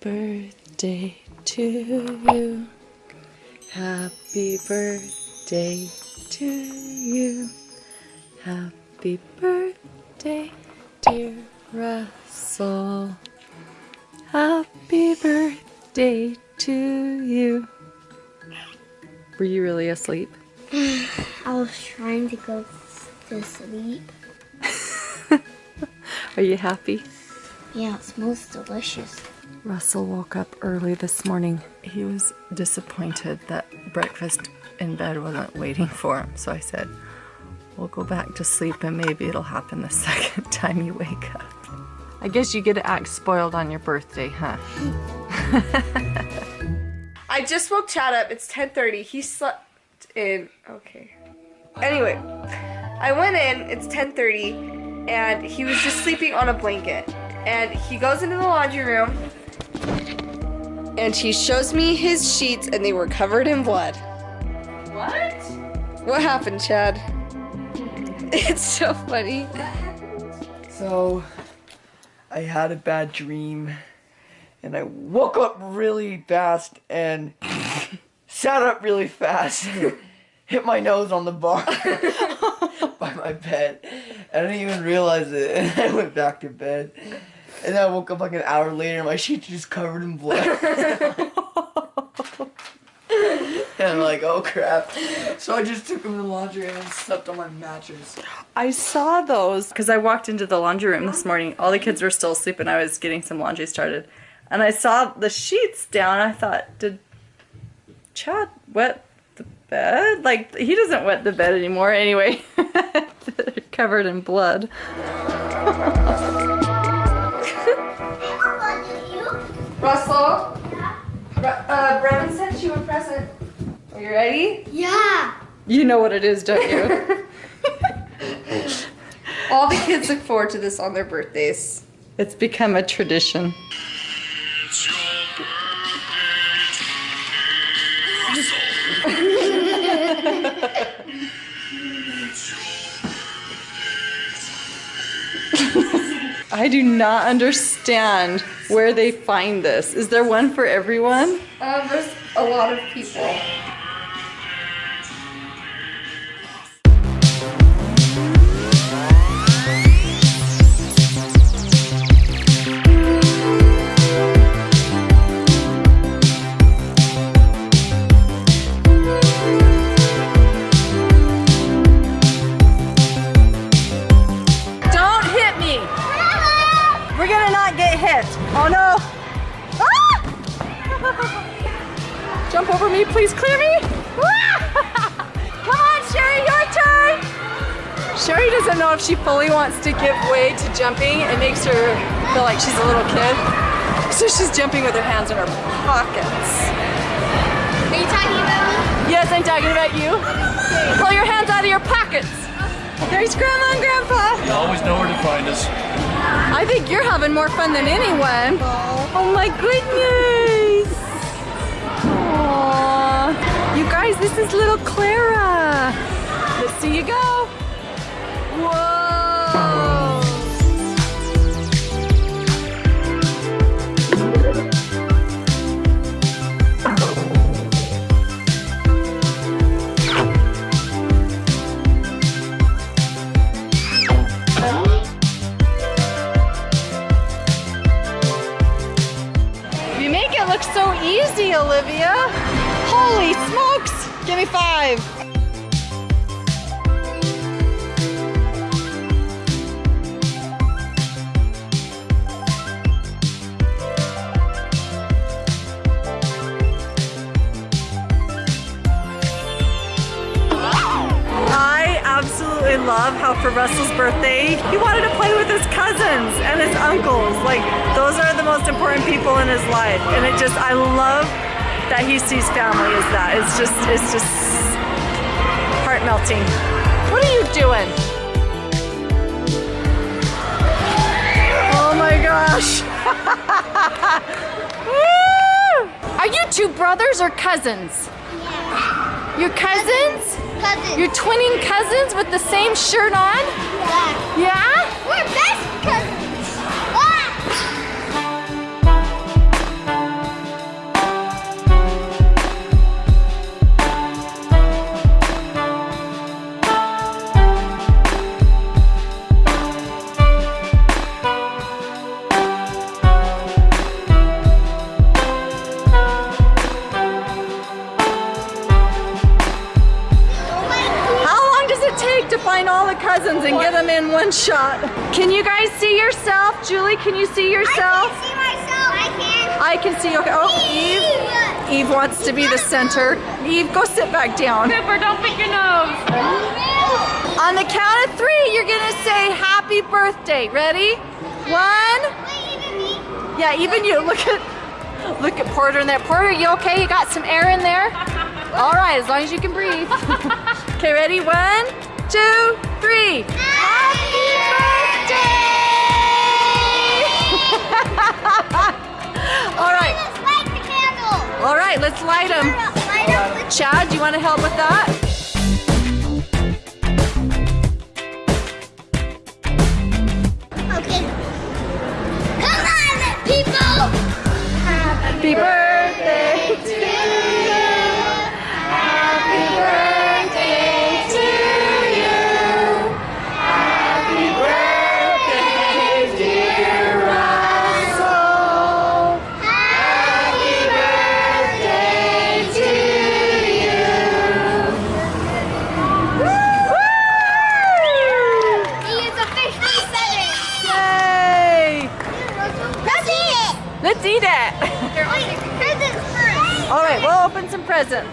birthday to you. Happy birthday to you. Happy birthday, dear Russell. Happy birthday to you. Were you really asleep? I was trying to go to sleep. Are you happy? Yeah, it smells delicious. Russell woke up early this morning. He was disappointed that breakfast in bed wasn't waiting for him. So I said, we'll go back to sleep and maybe it'll happen the second time you wake up. I guess you get to act spoiled on your birthday, huh? I just woke Chad up. It's 10:30. He slept in. Okay. Anyway, I went in. It's 10:30, and he was just sleeping on a blanket. And he goes into the laundry room, and he shows me his sheets, and they were covered in blood. What? What happened, Chad? It's so funny. So, I had a bad dream, and I woke up really fast and sat up really fast, hit my nose on the bar by my bed. I didn't even realize it, and I went back to bed. And then I woke up like an hour later, and my sheets just covered in blood. and I'm like, oh crap. So I just took them to the laundry and slept on my mattress. I saw those because I walked into the laundry room this morning. All the kids were still asleep and I was getting some laundry started. And I saw the sheets down. I thought, did Chad wet the bed? Like, he doesn't wet the bed anymore anyway. They're covered in blood. Russell, Ru- uh, Brennan sent you a present. Are you ready? Yeah. You know what it is, don't you? All the kids look forward to this on their birthdays. it's become a tradition. I do not understand where they find this. Is there one for everyone? Um, there's a lot of people. Hit. Oh no! Ah! Jump over me, please clear me! Ah! Come on, Sherry, your turn! Sherry doesn't know if she fully wants to give way to jumping. It makes her feel like she's a little kid. So she's jumping with her hands in her pockets. Are you talking about me? Yes, I'm talking about you. Pull your hands out of your pockets. There's Grandma and Grandpa. You always know where to find us. I think you're having more fun than anyone. Oh my goodness. Aww. You guys, this is little Clara. Let's see you go. Whoa. Olivia. Holy smokes. Give me five. I absolutely love how for Russell's birthday, he wanted to play with his cousins and his uncles. Like, those are the most important people in his life. And it just, I love that he sees family as that. It's just, it's just heart melting. What are you doing? Oh my gosh. Are you two brothers or cousins? Yeah. Your cousins? Cousins. You're twinning cousins with the same shirt on? yeah. Yeah? We're best cousins and get them in one shot. Can you guys see yourself? Julie, can you see yourself? I can see myself. I can. I can see. Okay. Oh, Eve. Eve wants to be the center. Eve, go sit back down. Cooper, don't pick your nose. On the count of three, you're gonna say happy birthday. Ready? One. Yeah, even you. Look at look at Porter in there. Porter, you okay? You got some air in there? All right, as long as you can breathe. okay, ready? One, two, three. Happy birthday! All right. Let's light the candle. All right, let's light them. Light Chad, do you want to help with that? Okay. Come on, people. Happy birthday Let's eat it. Wait, presents first. All right, we'll open some presents.